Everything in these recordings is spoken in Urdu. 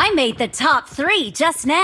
امتر چھاپ رہے چس نا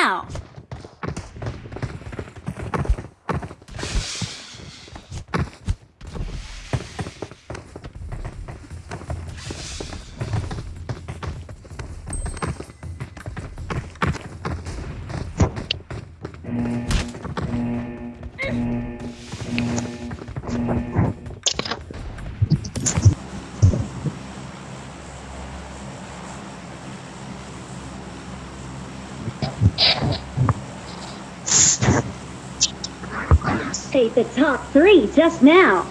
نا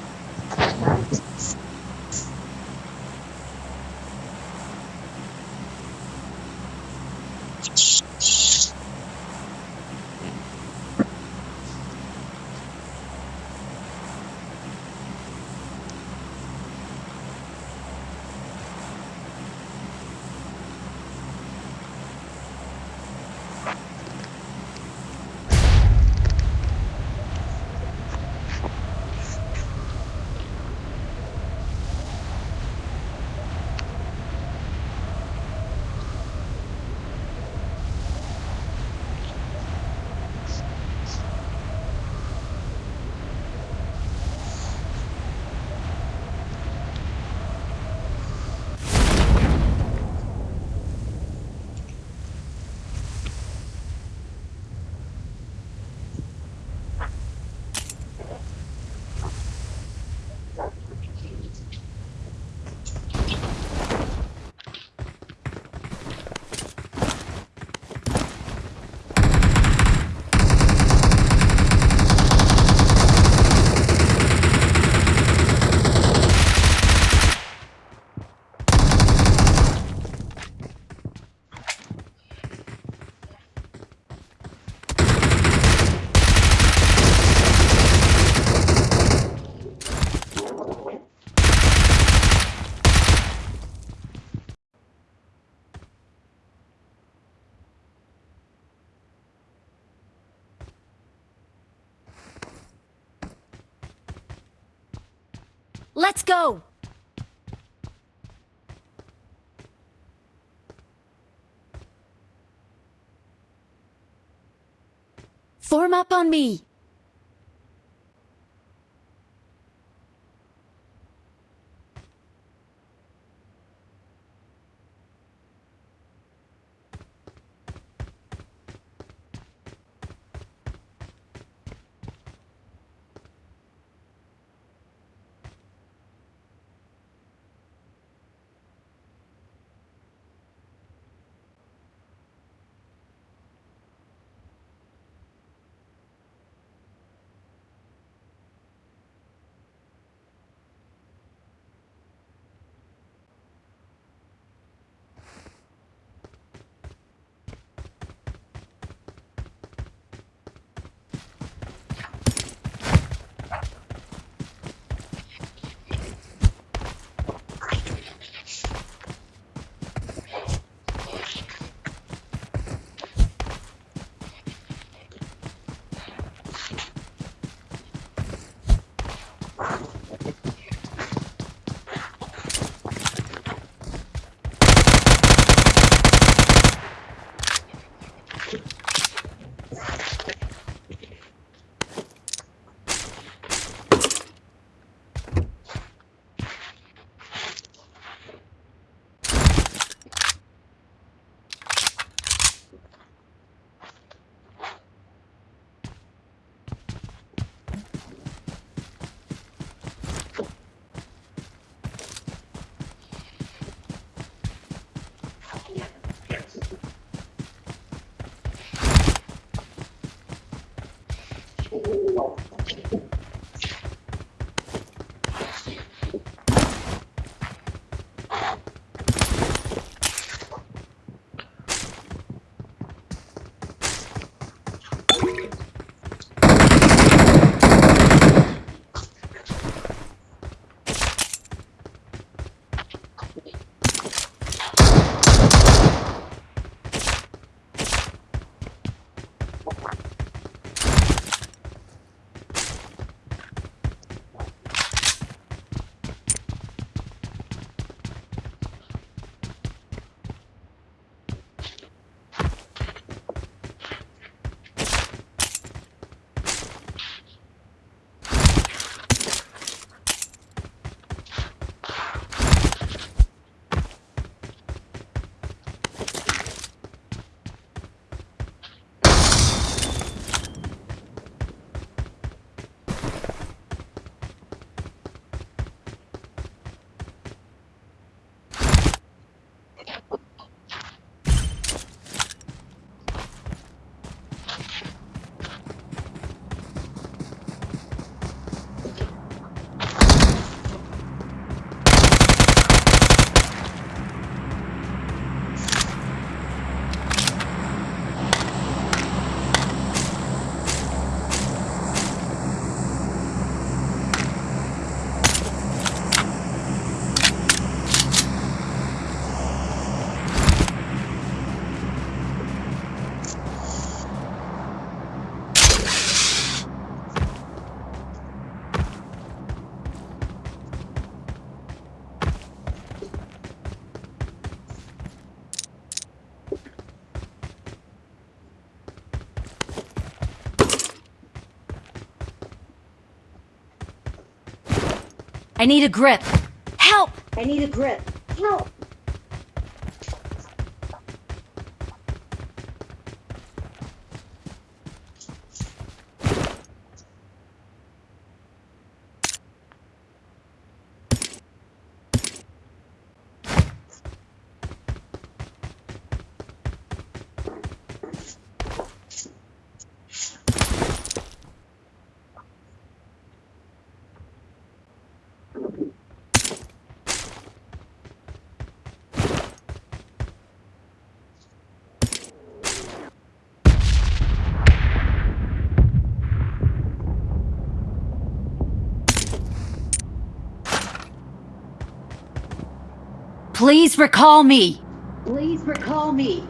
فور می نیڈ ا گرد آئی نیڈ ا گرد پلیز رکھا می پلیز رکھاؤ میوزک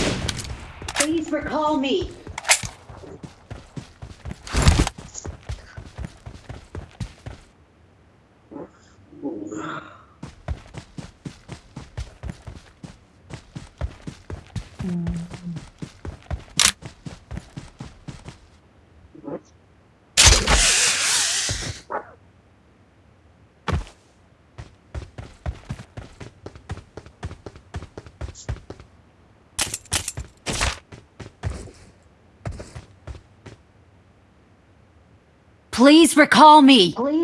پراؤ میں کوئیز رکھا میں کوئی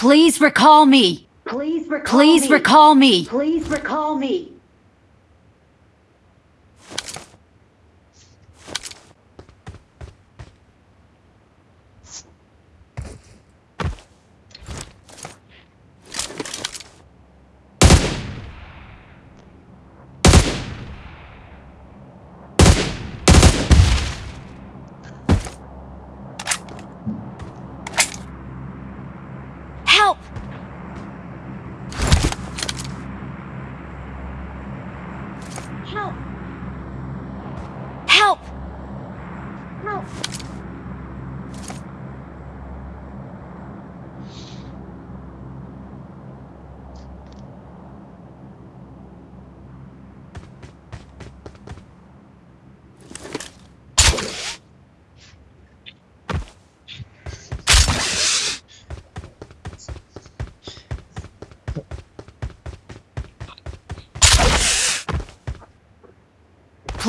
خوص رکھاؤ میں خواہش رکھاؤ میں خواہش رکھاؤ میں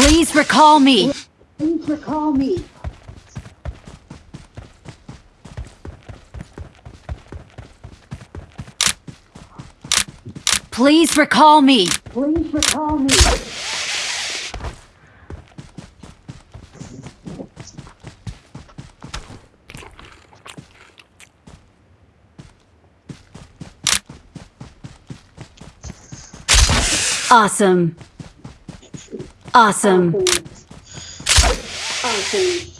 پلیز رکھا میس رکھا awesome Awesome. Awesome. awesome.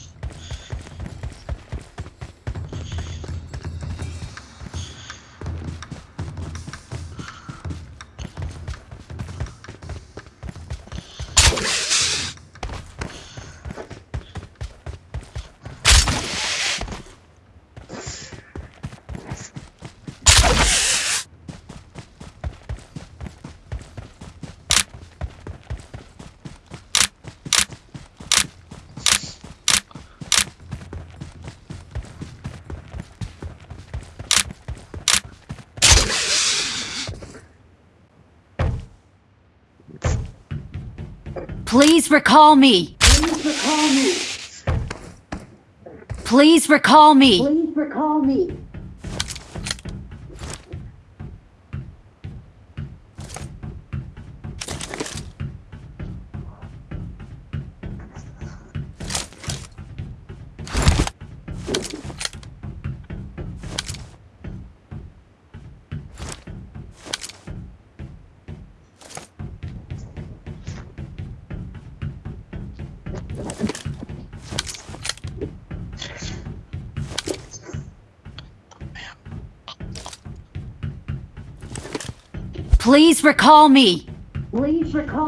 Please رکھاؤ می پلیز رکھاؤ پلیز رکھاؤ میں پلیز رکھاؤ میں پلیز رکھا میز رکھا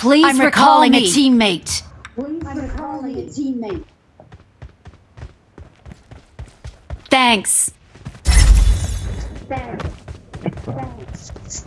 Please I'm recalling recall a teammate. Please I'm recalling a teammate. Thanks. Thanks. Thanks.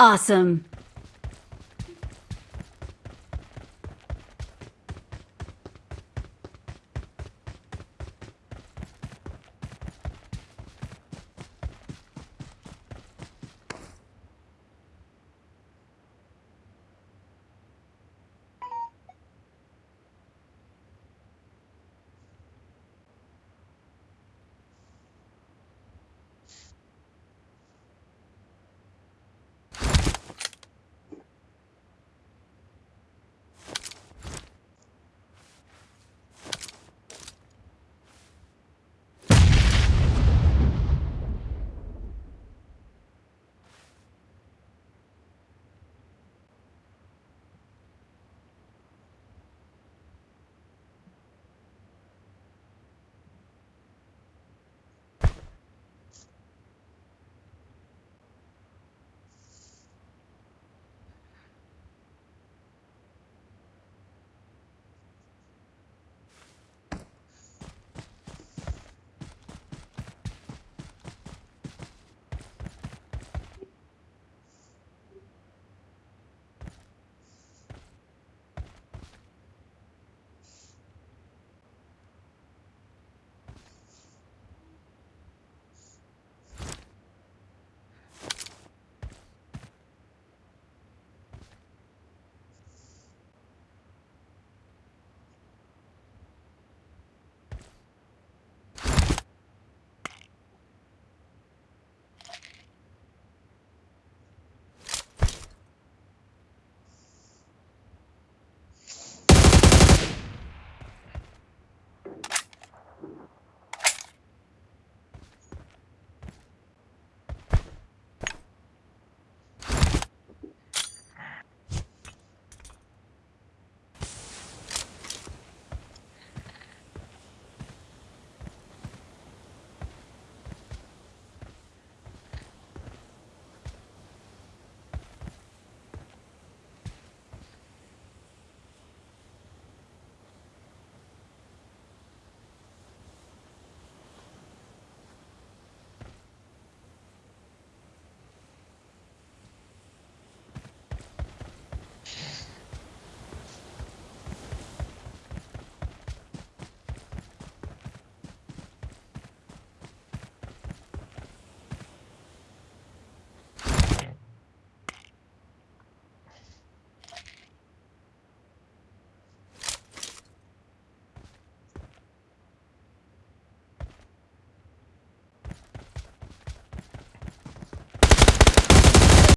Assam